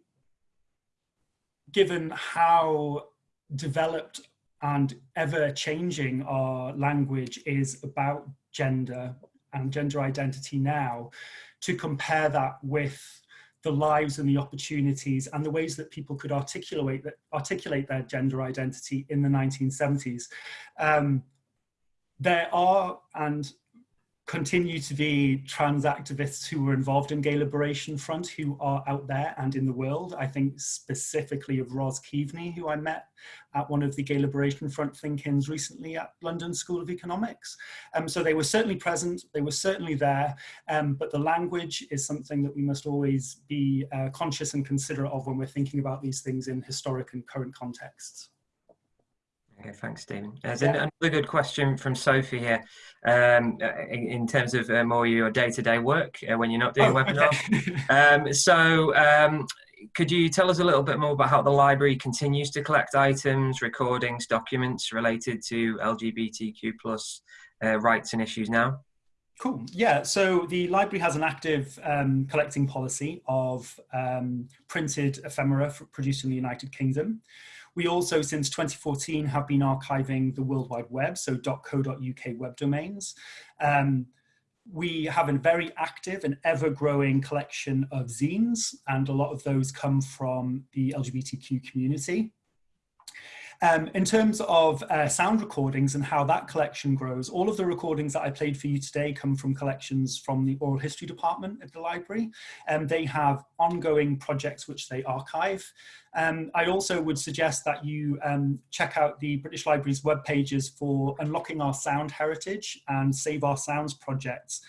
given how developed and ever changing our language is about gender and gender identity now, to compare that with the lives and the opportunities and the ways that people could articulate that articulate their gender identity in the 1970s. Um, there are and continue to be trans activists who were involved in Gay Liberation Front who are out there and in the world. I think specifically of Roz Kaveney, who I met at one of the Gay Liberation Front think-ins recently at London School of Economics. Um, so they were certainly present, they were certainly there, um, but the language is something that we must always be uh, conscious and considerate of when we're thinking about these things in historic and current contexts. Okay, thanks, Stephen. There's yeah. another good question from Sophie here um, in, in, terms of uh, more your day-to-day -day work uh, when you're not doing oh, webinars. Okay. um, so um, could you tell us a little bit more about how the library continues to collect items, recordings, documents related to LGBTQ plus uh, rights and issues now? Cool. Yeah. So the library has an active um, collecting policy of um, printed ephemera produced in the United Kingdom. We also, since 2014, have been archiving the World Wide Web, so .co.uk web domains. Um, we have a very active and ever-growing collection of zines, and a lot of those come from the LGBTQ community. Um, in terms of uh, sound recordings and how that collection grows, all of the recordings that I played for you today come from collections from the oral history department at the library. Um, they have ongoing projects which they archive. Um, I also would suggest that you um, check out the British Library's web pages for Unlocking Our Sound Heritage and Save Our Sounds projects.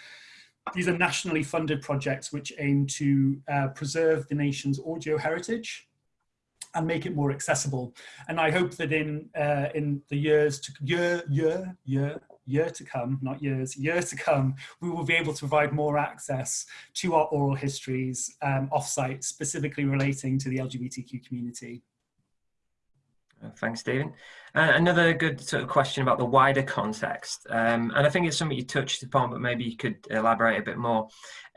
These are nationally funded projects which aim to uh, preserve the nation's audio heritage and make it more accessible. And I hope that in uh, in the years to year year year year to come, not years, year to come, we will be able to provide more access to our oral histories um, offsite, specifically relating to the LGBTQ community. Thanks, Stephen. Uh, another good sort of question about the wider context, um, and I think it's something you touched upon, but maybe you could elaborate a bit more.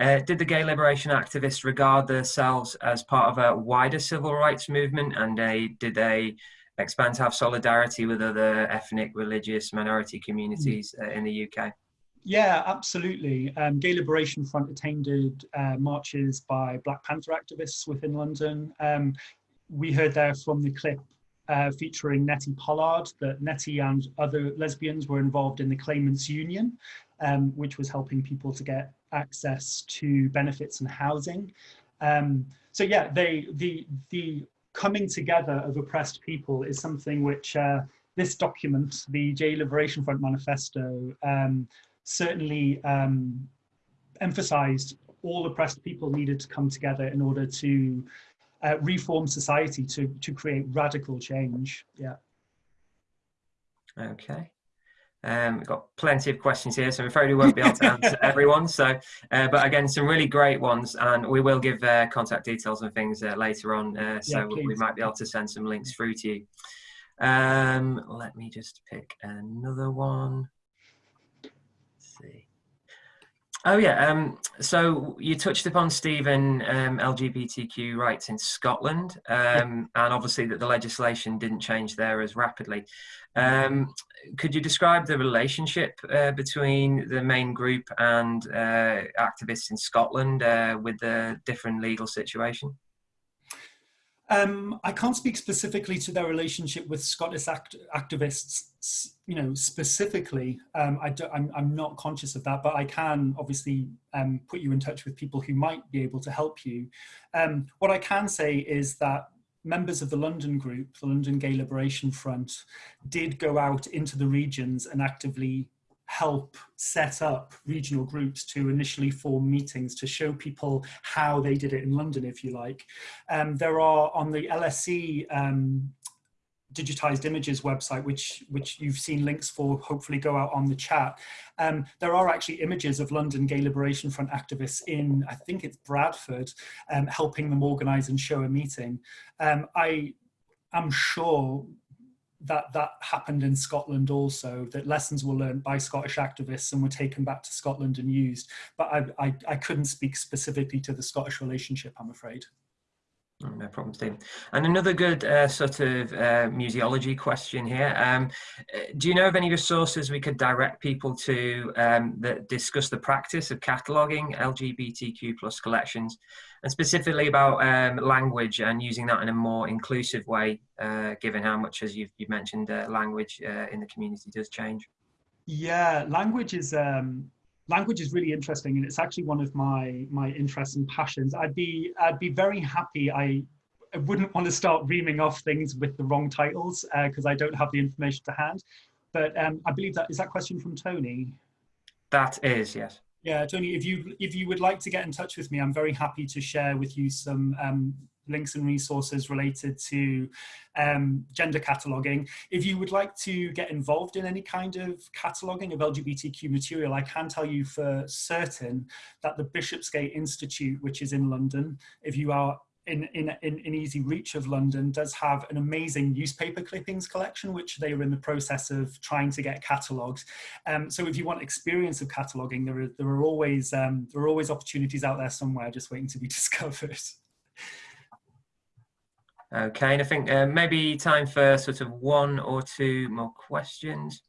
Uh, did the gay liberation activists regard themselves as part of a wider civil rights movement, and they, did they expand to have solidarity with other ethnic, religious, minority communities uh, in the UK? Yeah, absolutely. Um, Gay Liberation Front attended uh, marches by Black Panther activists within London. Um, we heard there from the clip uh, featuring Nettie Pollard, that Nettie and other lesbians were involved in the Claimants Union, um, which was helping people to get access to benefits and housing. Um, so yeah, they the the coming together of oppressed people is something which uh, this document, the Gay Liberation Front Manifesto, um, certainly um, emphasized all oppressed people needed to come together in order to uh, reform society to, to create radical change. Yeah. Okay. Um, we've got plenty of questions here, so I'm afraid we won't be able to answer everyone. So, uh, but again, some really great ones, and we will give uh, contact details and things uh, later on. Uh, so yeah, we might be able to send some links through to you. Um, let me just pick another one. Oh yeah. Um, so you touched upon Stephen um, LGBTQ rights in Scotland, um, and obviously that the legislation didn't change there as rapidly. Um, could you describe the relationship uh, between the main group and uh, activists in Scotland uh, with the different legal situation? Um, I can't speak specifically to their relationship with Scottish act activists, you know, specifically. Um, I am I'm not conscious of that, but I can obviously um, put you in touch with people who might be able to help you. Um, what I can say is that members of the London group, the London Gay Liberation Front, did go out into the regions and actively help set up regional groups to initially form meetings to show people how they did it in London, if you like. Um, there are on the LSE um, digitized images website, which which you've seen links for, hopefully go out on the chat. Um, there are actually images of London Gay Liberation Front activists in, I think it's Bradford, um, helping them organize and show a meeting. Um, I am sure that that happened in Scotland also, that lessons were learned by Scottish activists and were taken back to Scotland and used. But I, I, I couldn't speak specifically to the Scottish relationship, I'm afraid. Oh, No problem, Stephen. And another good uh, sort of uh, museology question here. Um, uh, do you know of any resources we could direct people to um, that discuss the practice of cataloguing LGBTQ plus collections, and specifically about um, language and using that in a more inclusive way, uh, given how much, as you've, you've mentioned, uh, language uh, in the community does change? Yeah, language is um, language is really interesting, and it's actually one of my my interests and passions. I'd be I'd be very happy. I, I wouldn't want to start reaming off things with the wrong titles because I don't have the information to hand. But um, I believe that is that question from Tony. That is, yes. Yeah, Tony, if you if you would like to get in touch with me, I'm very happy to share with you some um, links and resources related to um, gender cataloguing. If you would like to get involved in any kind of cataloguing of LGBTQ material, I can tell you for certain that the Bishopsgate Institute, which is in London, if you are in, in, in, in easy reach of London, does have an amazing newspaper clippings collection, which they are in the process of trying to get catalogued. Um, so if you want experience of cataloguing, there are, there are always um, there are always opportunities out there somewhere just waiting to be discovered. Okay, and I think uh, maybe time for sort of one or two more questions.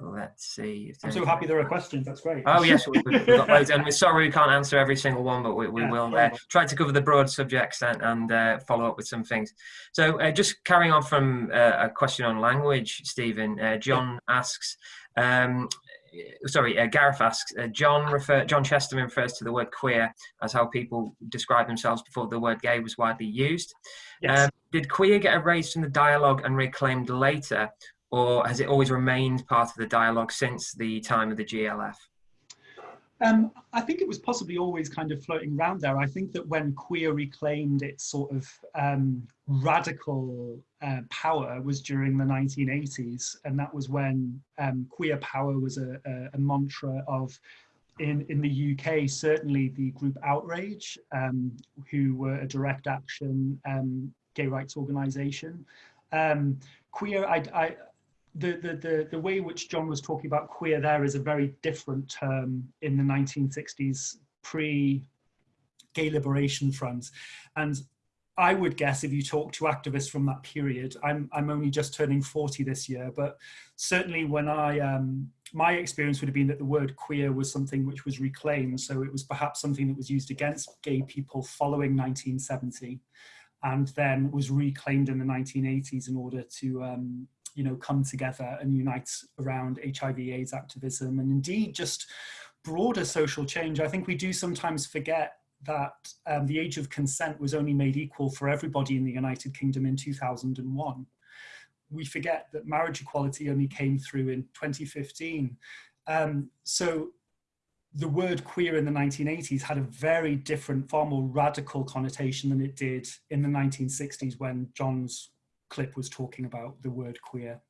Let's see. I'm so happy there are questions. That's great. Oh yes, we, have got loads, and we're sorry we can't answer every single one, but we, we Yeah, will uh, try to cover the broad subjects and, and uh, follow up with some things. So uh, just carrying on from uh, a question on language, Stephen. Uh, John asks. Um, Sorry, uh, Gareth asks. Uh, John refer, John Chesterman refers to the word queer as how people describe themselves before the word gay was widely used. Yes. Um, did queer get erased from the dialogue and reclaimed later, or has it always remained part of the dialogue since the time of the GLF? Um, I think it was possibly always kind of floating around there. I think that when queer reclaimed its sort of um, radical uh, power was during the 1980s, and that was when um, queer power was a, a, a mantra of. In, in the UK, certainly the group Outrage, um, who were a direct action um, gay rights organisation. Um, queer, I, I, the, the, the, the way which John was talking about queer there is a very different term in the 1960s pre gay liberation front. And I would guess if you talk to activists from that period, I'm, I'm only just turning 40 this year, but certainly when I, um, my experience would have been that the word queer was something which was reclaimed. So it was perhaps something that was used against gay people following 1970 and then was reclaimed in the 1980s in order to um, you know, come together and unite around HIV AIDS activism and indeed just broader social change. I think we do sometimes forget that um, the age of consent was only made equal for everybody in the United Kingdom in 2001. We forget that marriage equality only came through in 2015. Um, so the word queer in the 1980s had a very different, far more radical connotation than it did in the 1960s when John's clip was talking about the word queer.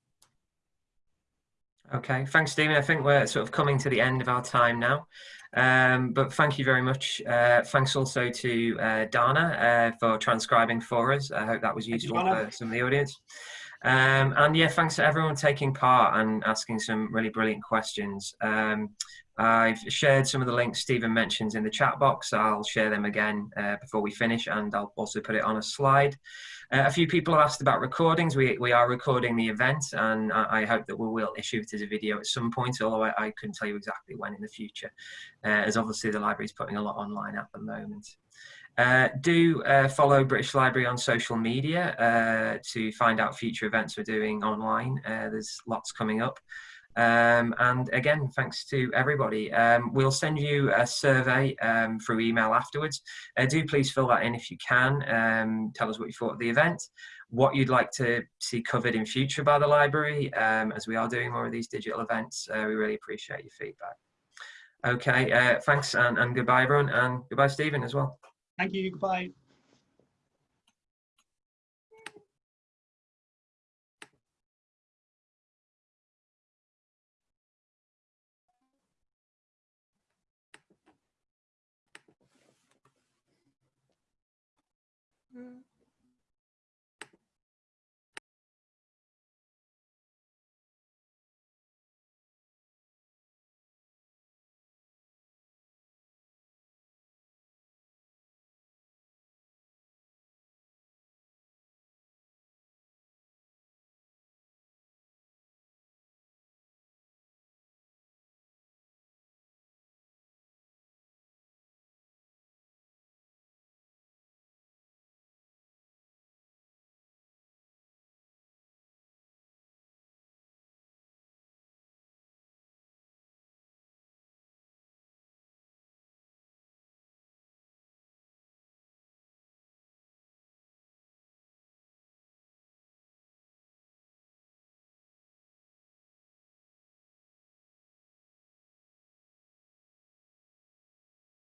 Okay, thanks, Stephen. I think we're sort of coming to the end of our time now. Um, but thank you very much. Uh, thanks also to uh, Dana uh, for transcribing for us. I hope that was useful for some of the audience. Um, and yeah, thanks to everyone taking part and asking some really brilliant questions. Um, I've shared some of the links Stephen mentions in the chat box. I'll share them again uh, before we finish and I'll also put it on a slide. Uh, a few people have asked about recordings. We, we are recording the event and I, I hope that we will issue it as a video at some point, although I, I couldn't tell you exactly when in the future, uh, as obviously the library is putting a lot online at the moment. Uh, do uh, follow British Library on social media uh, to find out future events we're doing online. Uh, there's lots coming up. Um, and again, thanks to everybody. Um, we'll send you a survey um, through email afterwards. Uh, do please fill that in if you can. Um, tell us what you thought of the event, what you'd like to see covered in future by the library, um, as we are doing more of these digital events. Uh, we really appreciate your feedback. Okay, uh, thanks and, and goodbye everyone and goodbye Stephen as well. Thank you, goodbye.